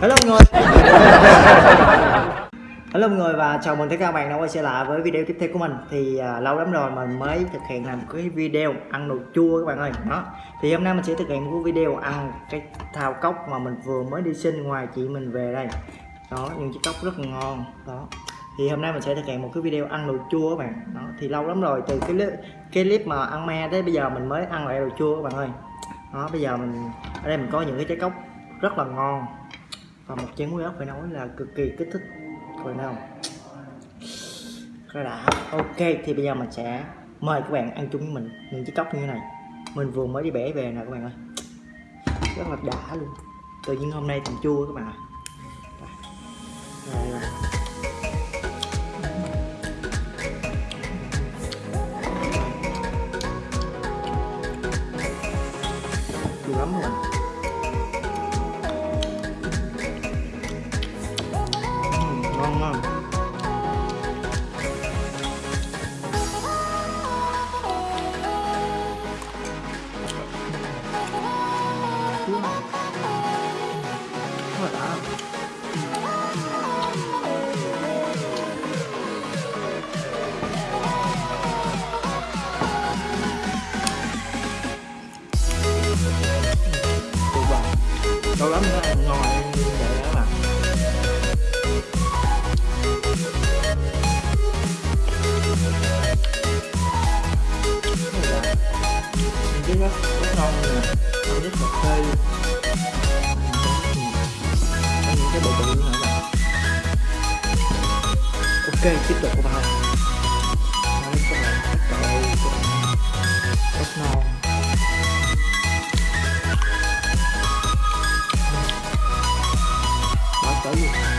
Hello mọi người. Hello mọi người và chào mừng tất cả các bạn đã quay trở lại với video tiếp theo của mình. Thì à, lâu lắm rồi mình mới thực hiện làm cái video ăn đồ chua các bạn ơi. Đó. Thì hôm nay mình sẽ thực hiện một cái video ăn cái thao cốc mà mình vừa mới đi xin ngoài chị mình về đây. Đó, những chiếc cốc rất là ngon. Đó. Thì hôm nay mình sẽ thực hiện một cái video ăn đồ chua các bạn. Đó thì lâu lắm rồi từ cái clip cái clip mà ăn me tới bây giờ mình mới ăn lại đồ chua các bạn ơi. Đó bây giờ mình ở đây mình có những cái trái cốc rất là ngon và một chén muối ốc phải nói là cực kỳ kích thích. Phải không? rất đã. Ok thì bây giờ mình sẽ mời các bạn ăn chung với mình những chiếc cốc như thế này. Mình vừa mới đi bể về nè các bạn ơi. Rất là đã luôn. Tự nhiên hôm nay thành chua các bạn ạ. Rồi, rồi. chua lắm luôn. Ok tiếp tục vào Đấy, các bạn trời các bạn rất tới luôn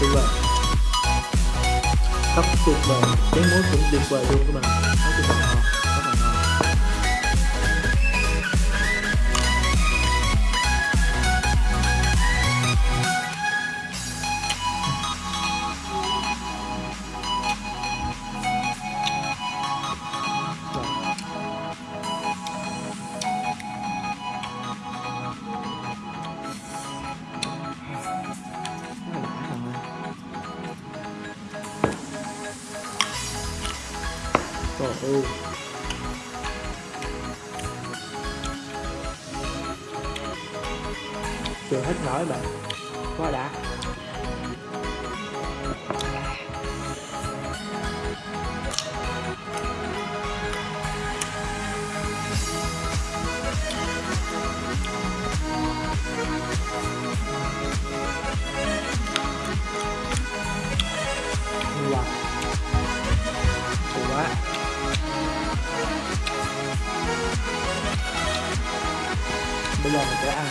tuyệt vời. Tóc tuyệt vời cái mối cũng tuyệt vời luôn các bạn. Rồi. Trời Chưa hết nói bạn Quá đã Bây giờ mình sẽ ăn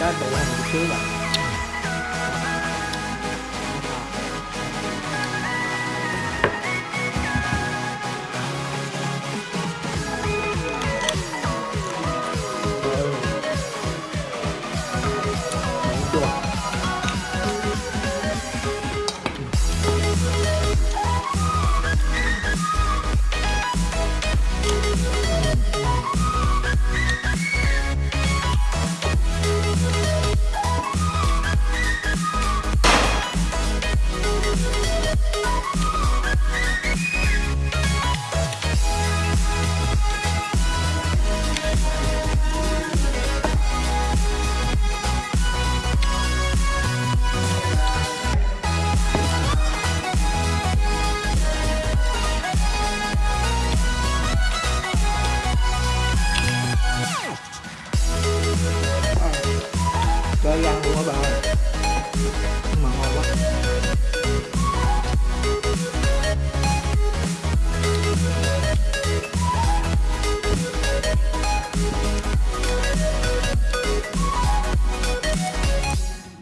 Cái tự ăn một xíu bạn cơ gan luôn á bà. Ơi mà ngon quá.